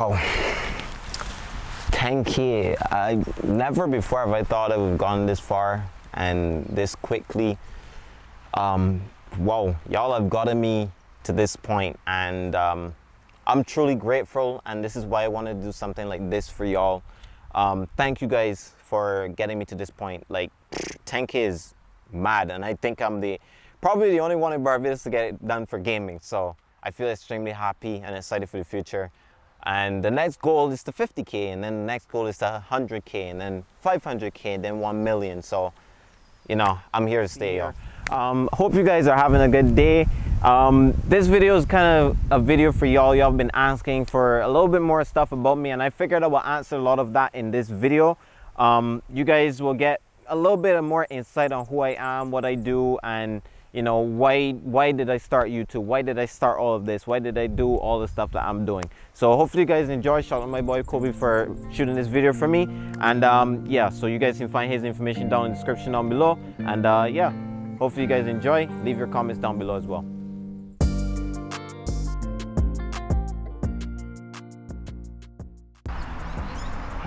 Wow. 10k. I never before have I thought I would have gone this far and this quickly. Um, wow, y'all have gotten me to this point and um, I'm truly grateful and this is why I wanted to do something like this for y'all. Um, thank you guys for getting me to this point. Like 10k is mad and I think I'm the probably the only one in Barbados to get it done for gaming. So I feel extremely happy and excited for the future. And the next goal is to 50K and then the next goal is to 100K and then 500K and then 1 million. So, you know, I'm here to stay, yeah. Um, hope you guys are having a good day. Um, this video is kind of a video for y'all. Y'all have been asking for a little bit more stuff about me and I figured I will answer a lot of that in this video. Um, you guys will get a little bit of more insight on who I am, what I do, and you know why why did i start youtube? Why did i start all of this? Why did i do all the stuff that i'm doing? So hopefully you guys enjoy. Shout out my boy kobe for shooting this video for me. And um, yeah so you guys can find his information down in the description down below. And uh, yeah hopefully you guys enjoy. Leave your comments down below as well.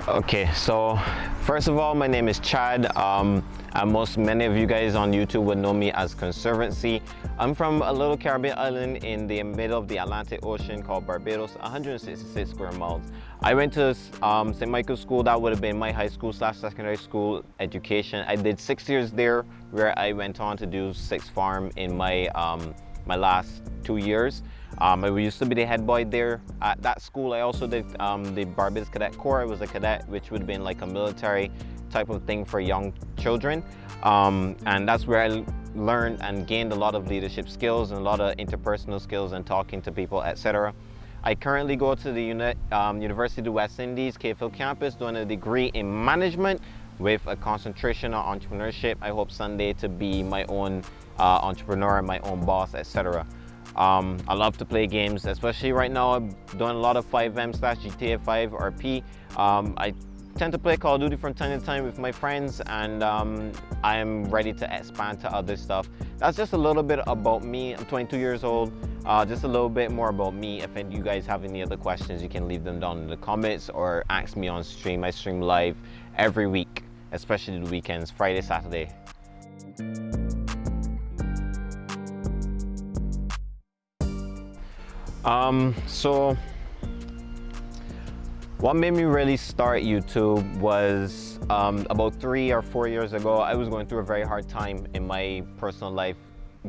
Okay so first of all my name is chad. Um, uh, most many of you guys on YouTube would know me as Conservancy. I'm from a little Caribbean island in the middle of the Atlantic Ocean called Barbados, 166 square miles. I went to um, St. Michael's School, that would have been my high school slash secondary school education. I did six years there where I went on to do sixth form in my, um, my last two years. Um, I used to be the head boy there at that school. I also did um, the Barbados Cadet Corps. I was a cadet, which would have been like a military type of thing for young children. Um, and that's where I learned and gained a lot of leadership skills and a lot of interpersonal skills and talking to people, etc. I currently go to the Uni um, University of the West Indies, Hill campus, doing a degree in management with a concentration on entrepreneurship. I hope someday to be my own uh, entrepreneur, my own boss, etc. Um, I love to play games, especially right now I'm doing a lot of FiveM slash GTA 5 RP. Um, I tend to play Call of Duty from time to time with my friends and um, I am ready to expand to other stuff. That's just a little bit about me. I'm 22 years old. Uh, just a little bit more about me. If you guys have any other questions, you can leave them down in the comments or ask me on stream. I stream live every week, especially the weekends, Friday, Saturday. Um, so what made me really start YouTube was um, about three or four years ago, I was going through a very hard time in my personal life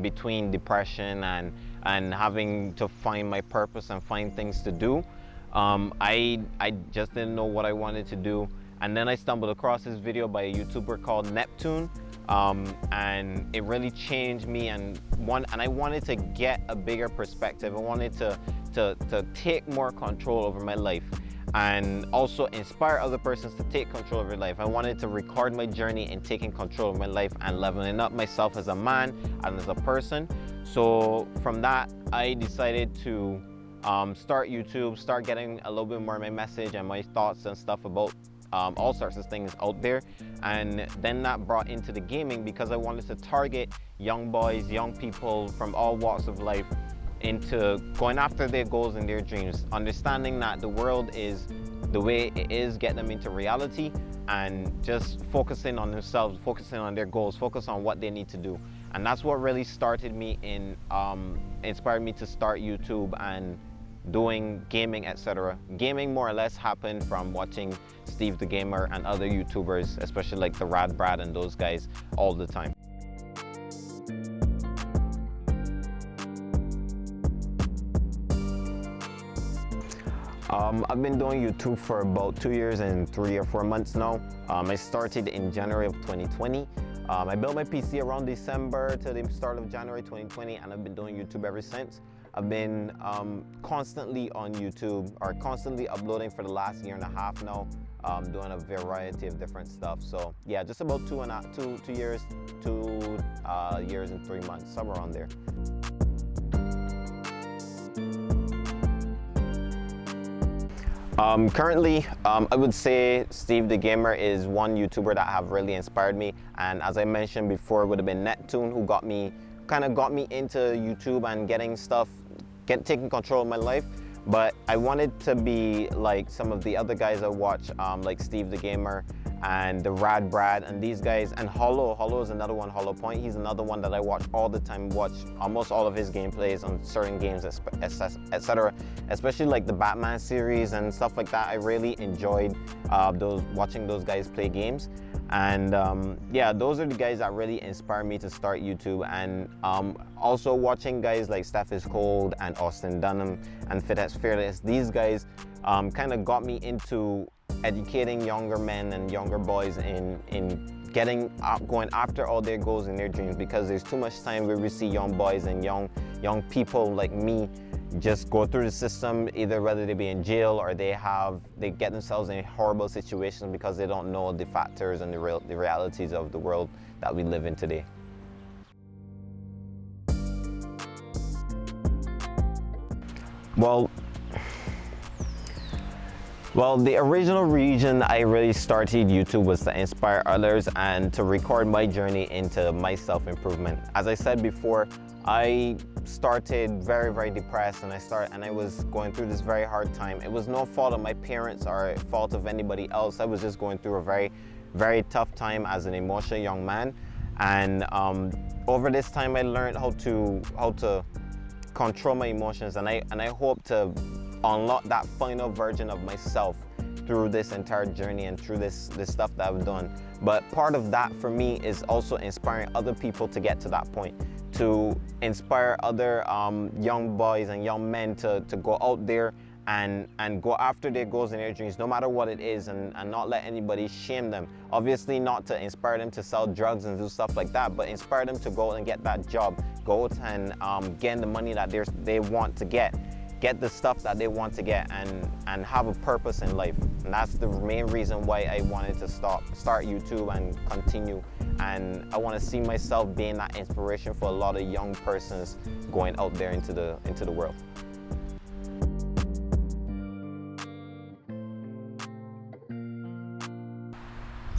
between depression and, and having to find my purpose and find things to do. Um, I, I just didn't know what I wanted to do. And then I stumbled across this video by a YouTuber called Neptune. Um, and it really changed me and one and I wanted to get a bigger perspective. I wanted to, to, to take more control over my life and also inspire other persons to take control of your life. I wanted to record my journey in taking control of my life and leveling up myself as a man and as a person. So from that, I decided to um, start YouTube, start getting a little bit more of my message and my thoughts and stuff about um, all sorts of things out there. And then that brought into the gaming because I wanted to target young boys, young people from all walks of life into going after their goals and their dreams, understanding that the world is the way it is, get them into reality and just focusing on themselves, focusing on their goals, focus on what they need to do. And that's what really started me in, um, inspired me to start YouTube and doing gaming, etc. Gaming more or less happened from watching Steve the Gamer and other YouTubers, especially like the Rad Brad and those guys all the time. Um, I've been doing YouTube for about two years and three or four months now. Um, I started in January of 2020. Um, I built my PC around December to the start of January 2020 and I've been doing YouTube ever since. I've been um, constantly on YouTube or constantly uploading for the last year and a half now, um, doing a variety of different stuff. So yeah, just about two and a, two, two years, two uh, years and three months, somewhere on there. Um, currently, um, I would say Steve the Gamer is one YouTuber that have really inspired me. And as I mentioned before, it would have been Neptune who got me, kind of got me into YouTube and getting stuff, get taking control of my life. but I wanted to be like some of the other guys I watch, um, like Steve the Gamer, and the Rad Brad and these guys and Hollow. Hollow is another one, Hollow Point. He's another one that I watch all the time, watch almost all of his gameplays on certain games, etc. Especially like the Batman series and stuff like that. I really enjoyed uh, those watching those guys play games. And um, yeah, those are the guys that really inspired me to start YouTube. And um, also watching guys like Steph is Cold and Austin Dunham and Fitx Fearless. These guys um, kind of got me into educating younger men and younger boys in, in getting up, going after all their goals and their dreams because there's too much time where we see young boys and young, young people like me just go through the system either whether they be in jail or they have they get themselves in horrible situations because they don't know the factors and the real the realities of the world that we live in today. Well well, the original reason I really started YouTube was to inspire others and to record my journey into my self-improvement. As I said before, I started very, very depressed and I started and I was going through this very hard time. It was no fault of my parents or fault of anybody else. I was just going through a very, very tough time as an emotional young man. And um, over this time, I learned how to how to control my emotions, and I and I hope to unlock that final version of myself through this entire journey and through this, this stuff that I've done. But part of that for me is also inspiring other people to get to that point, to inspire other um, young boys and young men to, to go out there and, and go after their goals and their dreams, no matter what it is, and, and not let anybody shame them. Obviously not to inspire them to sell drugs and do stuff like that, but inspire them to go and get that job, go and um, get the money that they want to get get the stuff that they want to get and, and have a purpose in life. And that's the main reason why I wanted to start, start YouTube and continue. And I want to see myself being that inspiration for a lot of young persons going out there into the, into the world.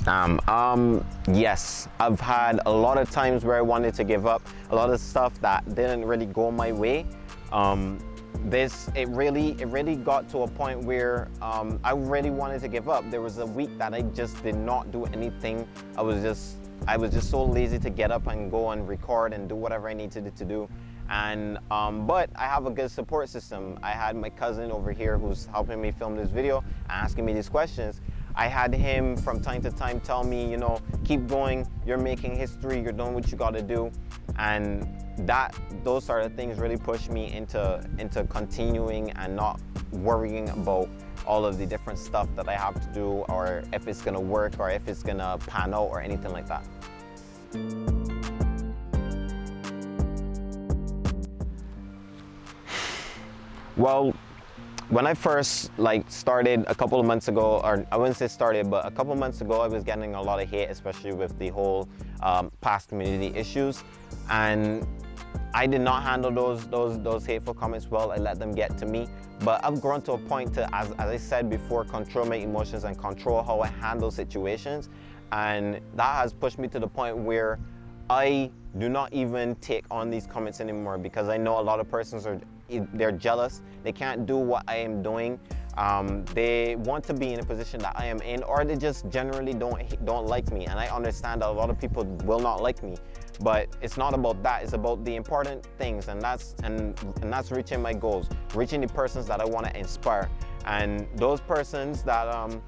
Um, um, yes, I've had a lot of times where I wanted to give up, a lot of stuff that didn't really go my way. Um, this it really it really got to a point where um, I really wanted to give up. There was a week that I just did not do anything. I was just I was just so lazy to get up and go and record and do whatever I needed to do. And um, but I have a good support system. I had my cousin over here who's helping me film this video, asking me these questions. I had him from time to time tell me, you know, keep going, you're making history, you're doing what you gotta do. And that those sort of things really pushed me into into continuing and not worrying about all of the different stuff that I have to do or if it's gonna work or if it's gonna pan out or anything like that. Well, when I first like started a couple of months ago, or I wouldn't say started, but a couple of months ago, I was getting a lot of hate, especially with the whole um, past community issues. And I did not handle those, those, those hateful comments well. I let them get to me. But I've grown to a point to, as, as I said before, control my emotions and control how I handle situations. And that has pushed me to the point where I do not even take on these comments anymore because I know a lot of persons are they're jealous. They can't do what I am doing. Um, they want to be in a position that I am in or they just generally don't don't like me and I understand that a lot of people will not like me but it's not about that it's about the important things and that's and and that's reaching my goals reaching the persons that I want to inspire. And those persons that um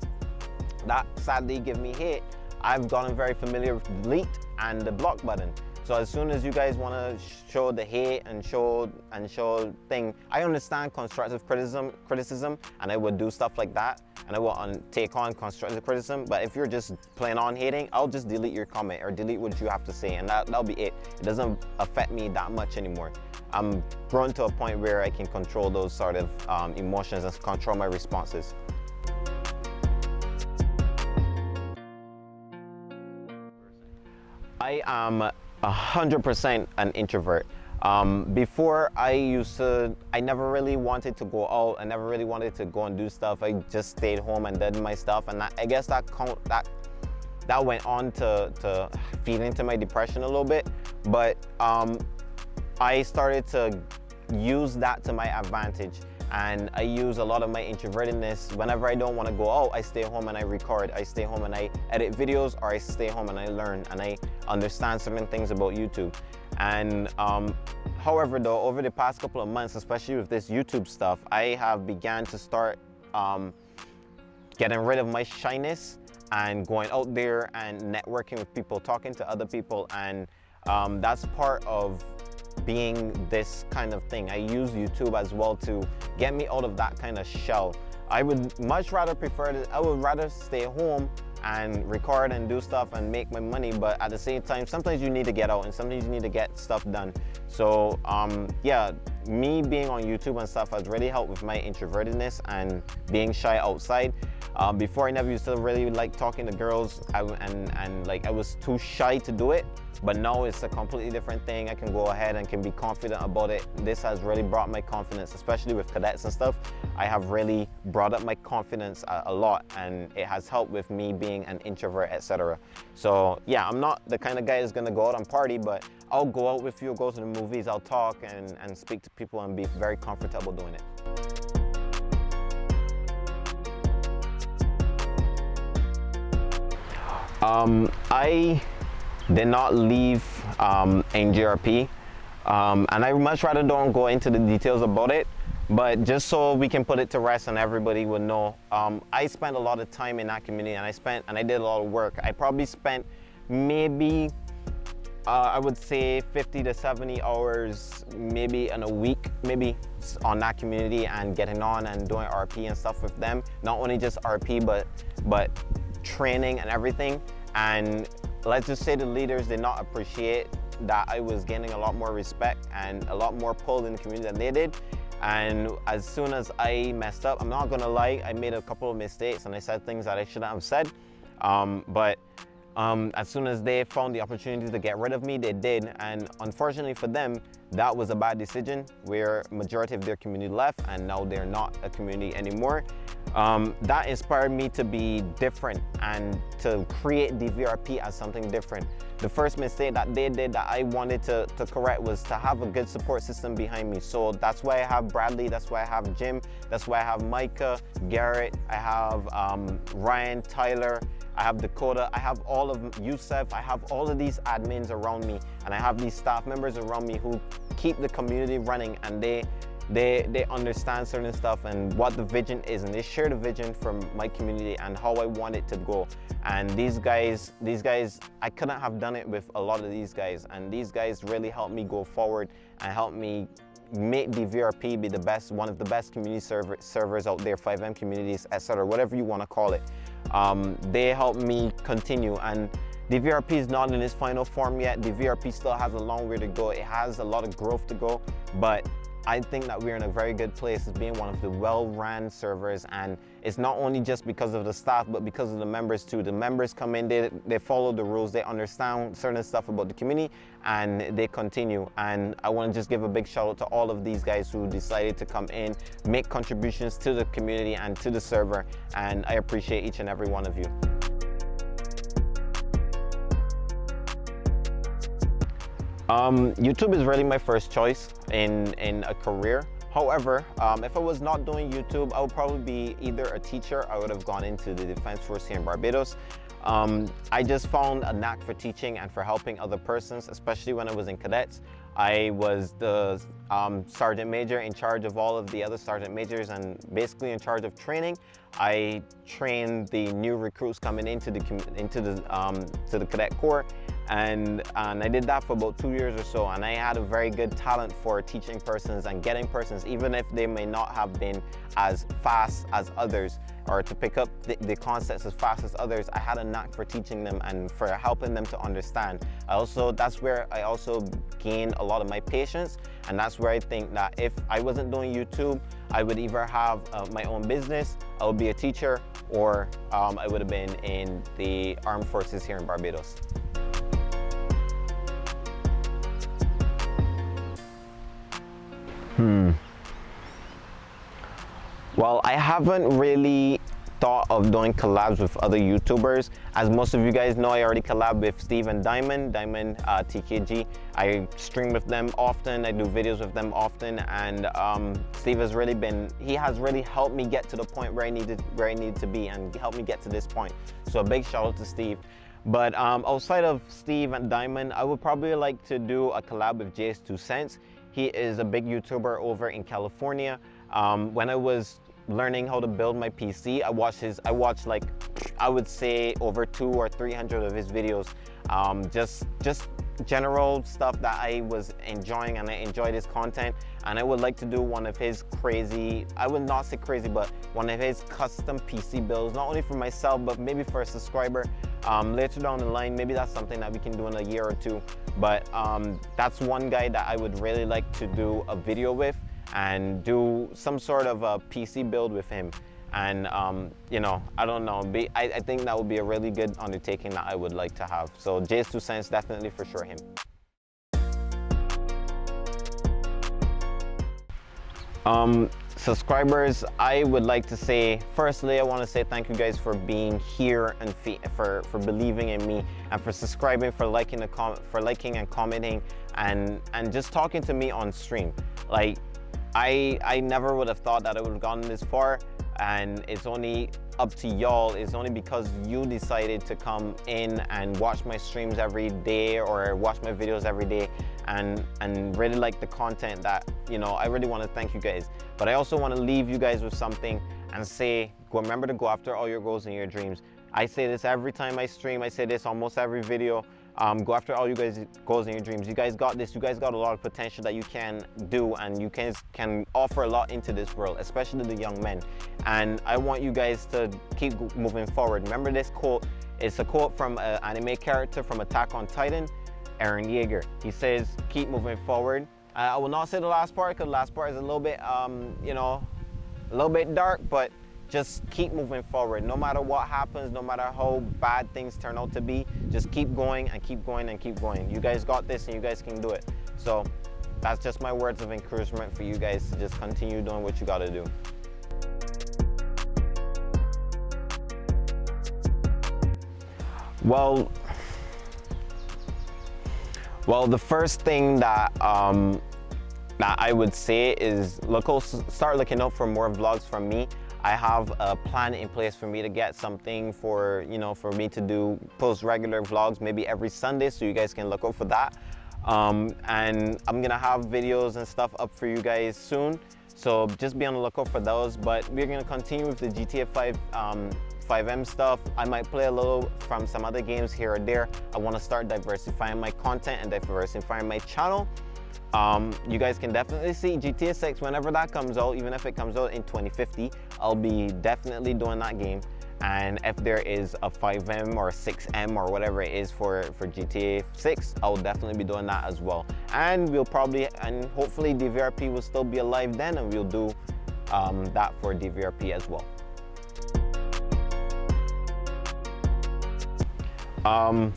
that sadly give me hate I've gotten very familiar with delete and the block button so as soon as you guys want to show the hate and show and show thing, I understand constructive criticism, criticism, and I would do stuff like that, and I will on, take on constructive criticism. But if you're just plain on hating, I'll just delete your comment or delete what you have to say, and that that'll be it. It doesn't affect me that much anymore. I'm grown to a point where I can control those sort of um, emotions and control my responses. I am 100% an introvert. Um, before I used to, I never really wanted to go out. I never really wanted to go and do stuff. I just stayed home and did my stuff. And I guess that count, that that went on to, to feed into my depression a little bit. But um, I started to use that to my advantage. And I use a lot of my introvertedness. Whenever I don't want to go out, I stay home and I record. I stay home and I edit videos or I stay home and I learn and I understand certain things about YouTube. And um, however though, over the past couple of months, especially with this YouTube stuff, I have began to start um, getting rid of my shyness and going out there and networking with people, talking to other people. And um, that's part of being this kind of thing. I use YouTube as well to get me out of that kind of shell. I would much rather prefer to, I would rather stay home and record and do stuff and make my money but at the same time sometimes you need to get out and sometimes you need to get stuff done so um, yeah me being on YouTube and stuff has really helped with my introvertedness and being shy outside um, before I never used to really like talking to girls and, and like I was too shy to do it but now it's a completely different thing. I can go ahead and can be confident about it. This has really brought my confidence, especially with cadets and stuff. I have really brought up my confidence a, a lot and it has helped with me being an introvert, etc. So yeah, I'm not the kind of guy that's gonna go out and party, but I'll go out with you, go to the movies, I'll talk and, and speak to people and be very comfortable doing it. Um, I did not leave um, NJRP. Um, and I much rather don't go into the details about it, but just so we can put it to rest and everybody would know, um, I spent a lot of time in that community and I spent, and I did a lot of work. I probably spent maybe, uh, I would say 50 to 70 hours, maybe in a week, maybe on that community and getting on and doing RP and stuff with them. Not only just RP, but, but training and everything. And let's just say the leaders did not appreciate that I was gaining a lot more respect and a lot more pull in the community than they did. And as soon as I messed up, I'm not gonna lie, I made a couple of mistakes and I said things that I shouldn't have said. Um, but um, as soon as they found the opportunity to get rid of me, they did. And unfortunately for them, that was a bad decision where majority of their community left and now they're not a community anymore. Um, that inspired me to be different and to create DVRP as something different. The first mistake that they did that I wanted to, to correct was to have a good support system behind me. So that's why I have Bradley, that's why I have Jim, that's why I have Micah, Garrett, I have um, Ryan, Tyler, I have Dakota, I have all of Yusef, I have all of these admins around me and I have these staff members around me who keep the community running and they they they understand certain stuff and what the vision is and they share the vision from my community and how I want it to go. And these guys these guys I couldn't have done it with a lot of these guys and these guys really helped me go forward and help me make DVRP be the best one of the best community server, servers out there FiveM communities etc whatever you want to call it um, they helped me continue and DVRP is not in its final form yet. DVRP still has a long way to go. It has a lot of growth to go, but I think that we're in a very good place as being one of the well-run servers and it's not only just because of the staff but because of the members too. The members come in, they, they follow the rules, they understand certain stuff about the community and they continue and I want to just give a big shout out to all of these guys who decided to come in, make contributions to the community and to the server and I appreciate each and every one of you. Um, YouTube is really my first choice in, in a career. However, um, if I was not doing YouTube, I would probably be either a teacher, I would have gone into the Defense Force here in Barbados. Um, I just found a knack for teaching and for helping other persons, especially when I was in cadets. I was the um, sergeant major in charge of all of the other sergeant majors and basically in charge of training. I trained the new recruits coming into the into the um, to the cadet corps and, and I did that for about two years or so and I had a very good talent for teaching persons and getting persons even if they may not have been as fast as others or to pick up the, the, concepts as fast as others I had a knack for teaching them and for helping them to understand. I also that's where I also gained a lot of my patience and that's where I think that if I wasn't doing YouTube I would either have uh, my own business I would be a teacher or um, I would have been in the armed forces here in Barbados Hmm. Well, I haven't really thought of doing collabs with other YouTubers. As most of you guys know, I already collab with Steve and Diamond, Diamond uh, TKG. I stream with them often, I do videos with them often, and um, Steve has really been, he has really helped me get to the point where I needed, where I need to be and helped me get to this point. So a big shout out to Steve. But um, outside of Steve and Diamond, I would probably like to do a collab with JayzTwoCents. He is a big YouTuber over in California. Um, when I was learning how to build my PC. I watched his, I watched like, I would say over two or 300 of his videos. Um, just, just general stuff that I was enjoying and I enjoyed his content. And I would like to do one of his crazy, I would not say crazy, but one of his custom PC builds, not only for myself, but maybe for a subscriber. Um, later down the line, maybe that's something that we can do in a year or two. But um, that's one guy that I would really like to do a video with and do some sort of a PC build with him. And, um, you know, I don't know, be, I, I, think that would be a really good undertaking that I would like to have. So JayzTwoCents, definitely for sure him. Um, subscribers, I would like to say, firstly, I want to say thank you guys for being here and for, for believing in me and for subscribing, for liking, the com for liking and commenting and, and just talking to me on stream. Like, I, I never would have thought that I would have gotten this far and it's only up to y'all. It's only because you decided to come in and watch my streams every day or watch my videos every day and, and really like the content that, you know, I really want to thank you guys. But I also want to leave you guys with something and say, remember to go after all your goals and your dreams. I say this every time I stream. I say this almost every video. Um, go after all you guys' goals and your dreams. You guys got this. You guys got a lot of potential that you can do and you can, can offer a lot into this world, especially the young men. And I want you guys to keep moving forward. Remember this quote. It's a quote from an anime character from Attack on Titan, Eren Yeager. He says, keep moving forward. I will not say the last part because the last part is a little bit, um, you know, a little bit dark, but just keep moving forward. No matter what happens, no matter how bad things turn out to be, just keep going and keep going and keep going. You guys got this and you guys can do it. So that's just my words of encouragement for you guys to just continue doing what you got to do. Well, well, the first thing that um, that I would say is look, start looking out for more vlogs from me. I have a plan in place for me to get something for, you know, for me to do post regular vlogs maybe every Sunday so you guys can look out for that. Um, and I'm gonna have videos and stuff up for you guys soon. So just be on the lookout for those. But we're gonna continue with the GTA 5 um, FiveM stuff. I might play a little from some other games here or there. I wanna start diversifying my content and diversifying my channel. Um, you guys can definitely see GTA 6 whenever that comes out, even if it comes out in 2050, I'll be definitely doing that game. And if there is a FiveM or a 6M or whatever it is for, for GTA 6, I'll definitely be doing that as well. And we'll probably, and hopefully DVRP will still be alive then and we'll do um, that for DVRP as well. Um,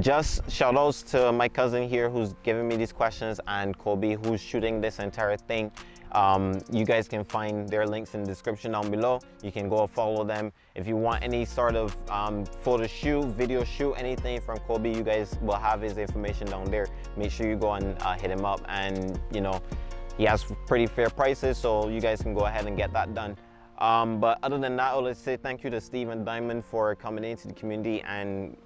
just shout outs to my cousin here who's giving me these questions and Kobe who's shooting this entire thing. Um, you guys can find their links in the description down below. You can go follow them. If you want any sort of um, photo shoot, video shoot, anything from Kobe, you guys will have his information down there. Make sure you go and uh, hit him up and you know, he has pretty fair prices so you guys can go ahead and get that done. Um, but other than that, I'll say thank you to Steve and Diamond for coming into the community and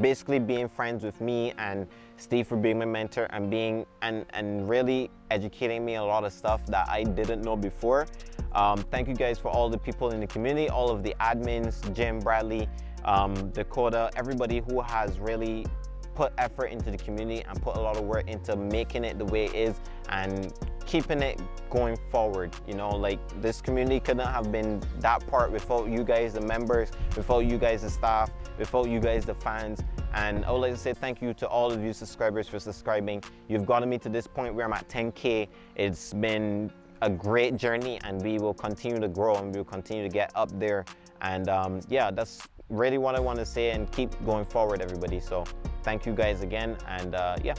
basically being friends with me and Steve for being my mentor and being and and really educating me a lot of stuff that I didn't know before. Um, thank you guys for all the people in the community, all of the admins, Jim, Bradley, um, Dakota, everybody who has really put effort into the community and put a lot of work into making it the way it is and keeping it going forward you know like this community couldn't have been that part without you guys the members without you guys the staff without you guys the fans and I would like to say thank you to all of you subscribers for subscribing. You've gotten me to this point where I'm at 10k it's been a great journey and we will continue to grow and we will continue to get up there. And um, yeah that's really what I want to say and keep going forward everybody. So thank you guys again and uh, yeah